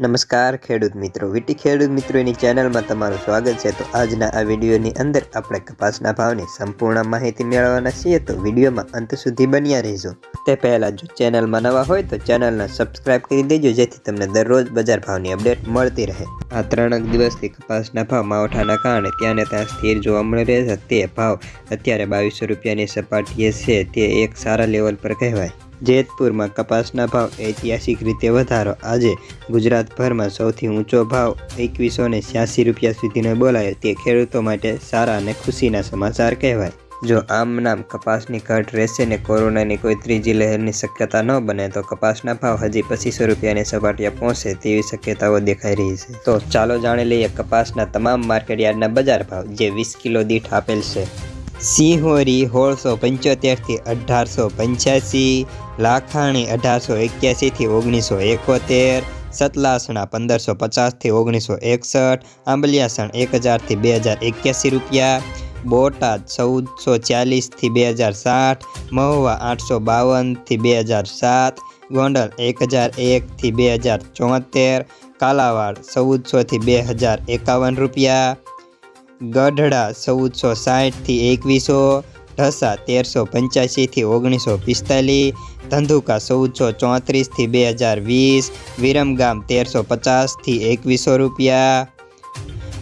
નમસ્કાર ખેડૂત મિત્રો, વીટી ખેડૂત મિત્રોની ચેનલમાં તમારું સ્વાગત છે. તો આજના આ વિડીયોની અંદર આપણે કપાસના ભાવની સંપૂર્ણ માહિતી મેળવવાના છીએ. તો વિડીયોમાં અંત સુધી બન્યા રહેજો. તે પહેલાં જો ચેનલમાં નવા હોય તો ચેનલને સબસ્ક્રાઇબ કરી દેજો, જેથી તમને દરરોજ બજાર ભાવની અપડેટ મળતી રહે. આ ત્રણેક દિવસથી કપાસના ભાવ માવઠાના કારણે ત્યાં ને ત્યાં સ્થિર જોવા મળી રહે છે. તે ભાવ અત્યારે બાવીસો રૂપિયાની સપાટીએ છે. તે એક સારા લેવલ પર કહેવાય. જેતપુરમાં કપાસના ભાવ ઐતિહાસિક રીતે વધારો. આજે ગુજરાતભરમાં સૌથી ઊંચો ભાવ એકવીસો ને છ્યાસી રૂપિયા સુધીનો બોલાયો. તે ખેડૂતો માટે સારા અને ખુશીના સમાચાર કહેવાય. જો આમ નામ કપાસની ઘટ રહેશે ને કોરોનાની કોઈ ત્રીજી લહેરની શક્યતા ન બને, તો કપાસના ભાવ હજી પચીસો રૂપિયાની સપાટીએ પહોંચે તેવી શક્યતાઓ દેખાઈ રહી છે. તો ચાલો જાણી લઈએ કપાસના તમામ માર્કેટયાર્ડના બજાર ભાવ, જે વીસ કિલો દીઠ આપેલ છે. સિંહોરી સોળસો પંચોતેરથી અઢારસો પંચ્યાસી, લાખાણી અઢારસો એક્યાસીથી ઓગણીસો એકોતેર, સતલાસણા પંદરસો પચાસથી ઓગણીસો એકસઠ, આંબલિયાસણ એક હજારથી બે હજાર એક્યાસી રૂપિયા, બોટાદ ચૌદસો ચાલીસથી બે હજાર સાઠ, મહુવા આઠસો બાવનથી બે હજાર સાત, ગોંડલ એક હજાર એકથી બે હજાર ચોતેર કાલાવાડ ચૌદસોથી બે હજાર એકાવન રૂપિયા ગઢડા ચૌદસો સાઠથી એકવીસો, ઢસા તેરસો પંચ્યાસીથી ઓગણીસો પિસ્તાલીસ, ધંધુકા ચૌદસો ચોત્રીસથી બે હજાર વીસ, વિરમગામ તેરસો પચાસથી એકવીસો રૂપિયા,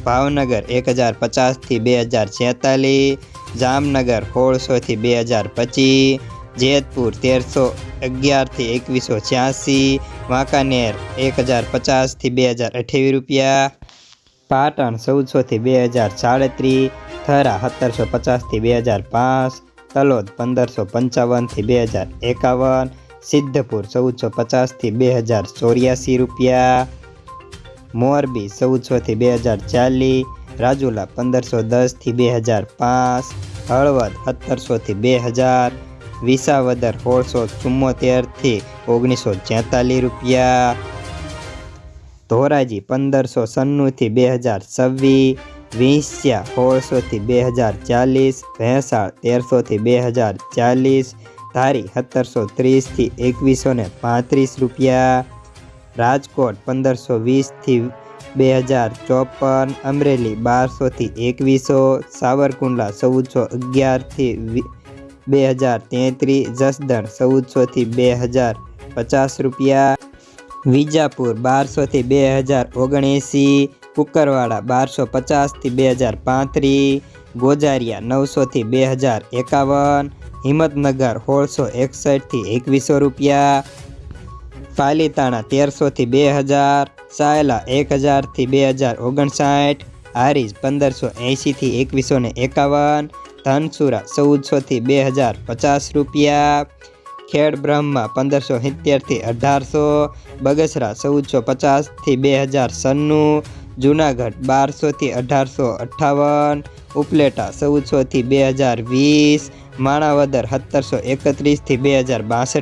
ભાવનગર એક હજાર પચાસથી બે હજાર છેતાલીસ, જામનગર સોળસોથી બે હજાર પચીસ, જેતપુર તેરસો અગિયારથી એકવીસો છ્યાસી, વાંકાનેર એક હજાર પચાસથી બે હજાર અઠ્યાવીસ રૂપિયા પાટણ ચૌદસોથી બે હજાર સાડત્રીસ, થરા સત્તરસો પચાસથી બે હજાર પાંચ, તલોદ પંદરસો પંચાવનથી બે હજાર એકાવન, સિદ્ધપુર ચૌદસો પચાસથી બે હજાર ચોર્યાસી રૂપિયા, મોરબી ચૌદસોથી બે હજાર ચાલીસ, રાજુલા પંદરસો દસથી બે હજાર પાંચ, હળવદ સત્તરસોથી બે હજાર, વિસાવદર સોળસો ચુમ્મોતેરથી ઓગણીસો છેતાલીસ રૂપિયા ધોરાજી પંદરસો સન્નુંથી બે હજાર છવ્વીસ, વિંસ્યા સોળસોથી બે હજાર ચાલીસ, ભેંસાળ તેરસોથી બે હજાર ચાલીસ, ધારી સત્તરસો ત્રીસથી એકવીસો ને પાંત્રીસ રૂપિયા, રાજકોટ પંદરસો વીસથી બે હજાર ચોપન, અમરેલી બારસોથી એકવીસો, સાવરકુંડલા ચૌદસો અગિયારથી બે હજાર તેત્રીસ, જસદણ ચૌદસોથી બે હજાર પચાસ રૂપિયા. વિજાપુર બારસોથી બે હજાર ઓગણએંસી, કુકરવાડા બારસો પચાસથી બે હજાર પાંત્રીસ ગોજારિયા નવસોથી બે હજાર એકાવન, હિંમતનગર સોળસો એકસઠથી એકવીસો રૂપિયા, પાલીતાણા તેરસોથી બે હજાર, સાયલા એક હજારથી બે હજાર ઓગણસાઠ, હારીજ પંદરસો એંશીથી એકવીસો ને એકાવન, ધનસુરા ચૌદસોથી બે હજાર પચાસ રૂપિયા ખેડ બ્રહ્મા પંદરસો સિત્તેરથી અઢારસો, બગસરા ચૌદસો પચાસથી બે હજાર સન્નું, જુનાગઢ બારસોથી અઢારસો અઠ્ઠાવન ઉપલેટા ચૌદસોથી બે હજાર વીસ, માણાવદર સત્તરસો એકત્રીસથી બે હજાર બાસઠ